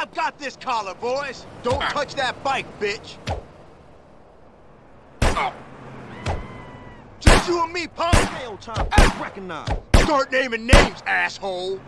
I've got this collar, boys. Don't ah. touch that bike, bitch. Oh. Just you and me, punk. Stay time. Ah. Recognize. Start naming names, asshole.